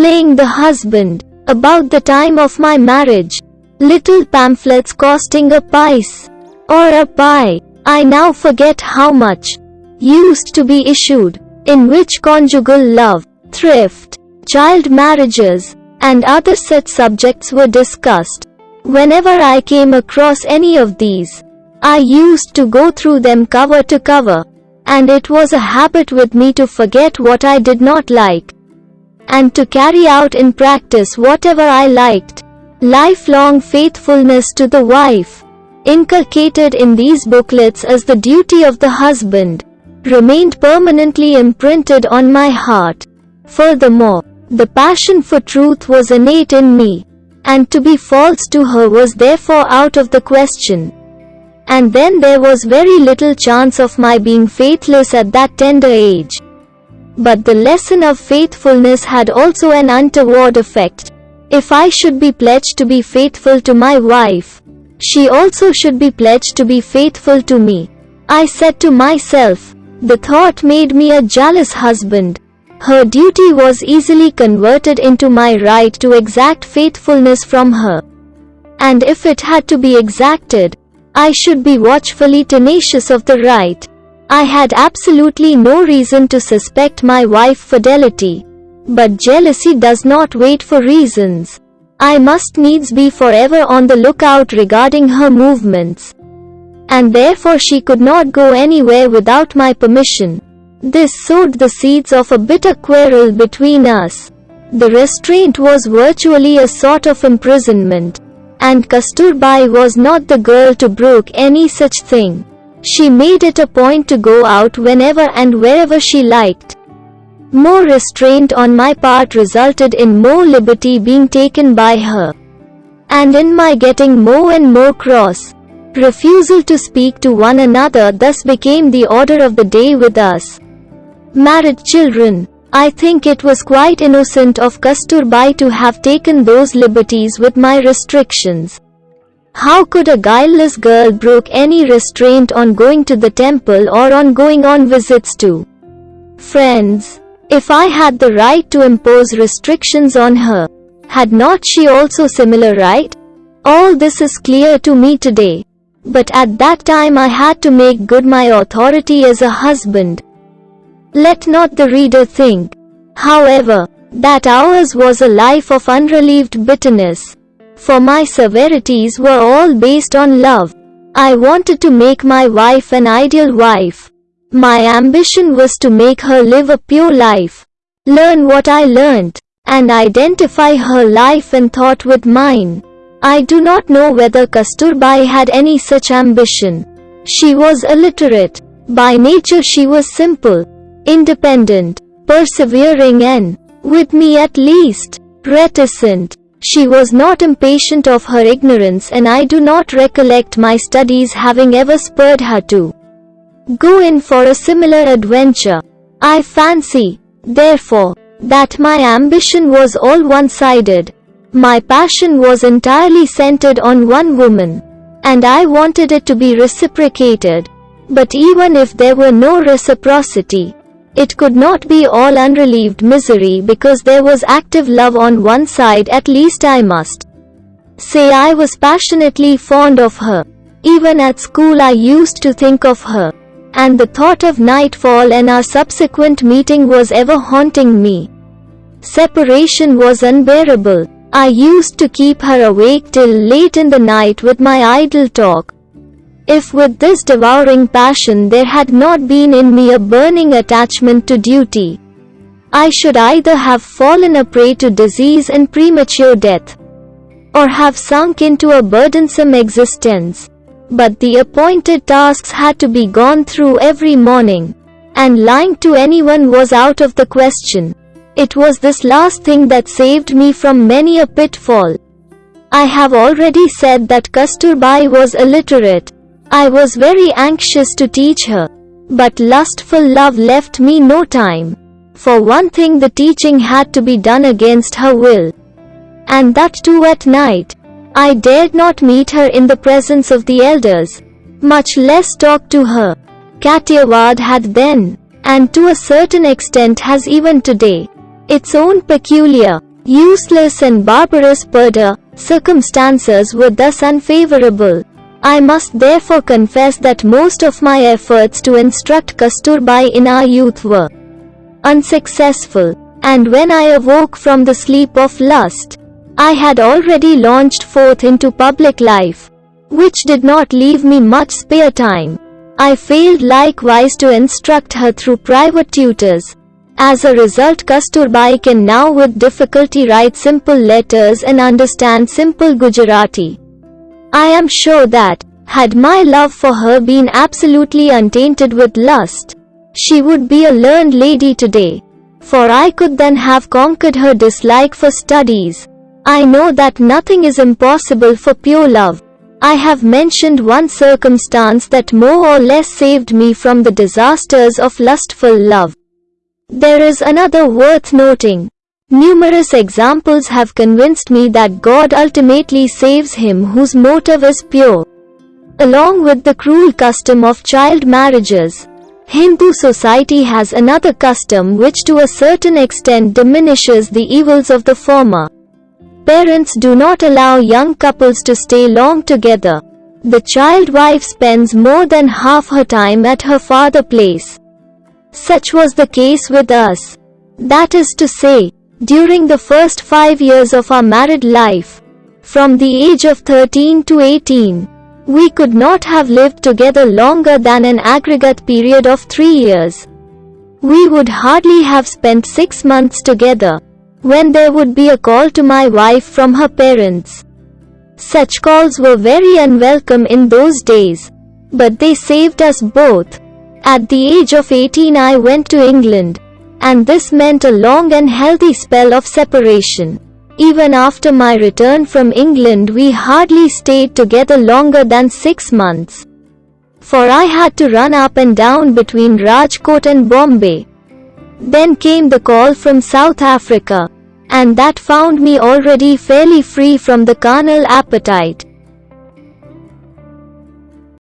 playing the husband, about the time of my marriage. Little pamphlets costing a pice or a pie, I now forget how much, used to be issued, in which conjugal love, thrift, child marriages, and other such subjects were discussed. Whenever I came across any of these, I used to go through them cover to cover, and it was a habit with me to forget what I did not like, and to carry out in practice whatever I liked. Lifelong faithfulness to the wife, inculcated in these booklets as the duty of the husband, remained permanently imprinted on my heart. Furthermore, the passion for truth was innate in me, and to be false to her was therefore out of the question. And then there was very little chance of my being faithless at that tender age. But the lesson of faithfulness had also an untoward effect. If I should be pledged to be faithful to my wife, she also should be pledged to be faithful to me. I said to myself, the thought made me a jealous husband. Her duty was easily converted into my right to exact faithfulness from her. And if it had to be exacted, I should be watchfully tenacious of the right. I had absolutely no reason to suspect my wife's fidelity. But jealousy does not wait for reasons. I must needs be forever on the lookout regarding her movements. And therefore she could not go anywhere without my permission. This sowed the seeds of a bitter quarrel between us. The restraint was virtually a sort of imprisonment. And Kasturbai was not the girl to brook any such thing. She made it a point to go out whenever and wherever she liked. More restraint on my part resulted in more liberty being taken by her. And in my getting more and more cross. Refusal to speak to one another thus became the order of the day with us. Married children. I think it was quite innocent of Kasturbai to have taken those liberties with my restrictions. How could a guileless girl brook any restraint on going to the temple or on going on visits to friends? If I had the right to impose restrictions on her, had not she also similar right? All this is clear to me today. But at that time I had to make good my authority as a husband. Let not the reader think, however, that ours was a life of unrelieved bitterness. For my severities were all based on love. I wanted to make my wife an ideal wife. My ambition was to make her live a pure life, learn what I learned, and identify her life and thought with mine. I do not know whether Kasturbai had any such ambition. She was illiterate. By nature she was simple independent, persevering and, with me at least, reticent. She was not impatient of her ignorance and I do not recollect my studies having ever spurred her to go in for a similar adventure. I fancy, therefore, that my ambition was all one-sided. My passion was entirely centered on one woman, and I wanted it to be reciprocated. But even if there were no reciprocity, it could not be all unrelieved misery because there was active love on one side at least I must say I was passionately fond of her. Even at school I used to think of her. And the thought of nightfall and our subsequent meeting was ever haunting me. Separation was unbearable. I used to keep her awake till late in the night with my idle talk. If with this devouring passion there had not been in me a burning attachment to duty, I should either have fallen a prey to disease and premature death, or have sunk into a burdensome existence. But the appointed tasks had to be gone through every morning, and lying to anyone was out of the question. It was this last thing that saved me from many a pitfall. I have already said that Kasturbai was illiterate, I was very anxious to teach her. But lustful love left me no time. For one thing the teaching had to be done against her will. And that too at night. I dared not meet her in the presence of the elders, much less talk to her. Kathiawad had then, and to a certain extent has even today, its own peculiar, Useless and barbarous purdah, circumstances were thus unfavorable. I must therefore confess that most of my efforts to instruct Kasturbai in our youth were unsuccessful. And when I awoke from the sleep of lust, I had already launched forth into public life, which did not leave me much spare time. I failed likewise to instruct her through private tutors. As a result Kasturbai can now with difficulty write simple letters and understand simple Gujarati. I am sure that, had my love for her been absolutely untainted with lust, she would be a learned lady today. For I could then have conquered her dislike for studies. I know that nothing is impossible for pure love. I have mentioned one circumstance that more or less saved me from the disasters of lustful love. There is another worth noting. Numerous examples have convinced me that God ultimately saves him whose motive is pure. Along with the cruel custom of child marriages, Hindu society has another custom which to a certain extent diminishes the evils of the former. Parents do not allow young couples to stay long together. The child wife spends more than half her time at her father place. Such was the case with us. That is to say, during the first five years of our married life, from the age of 13 to 18, we could not have lived together longer than an aggregate period of three years. We would hardly have spent six months together when there would be a call to my wife from her parents. Such calls were very unwelcome in those days, but they saved us both. At the age of 18 I went to England, and this meant a long and healthy spell of separation. Even after my return from England we hardly stayed together longer than six months. For I had to run up and down between Rajkot and Bombay. Then came the call from South Africa, and that found me already fairly free from the carnal appetite.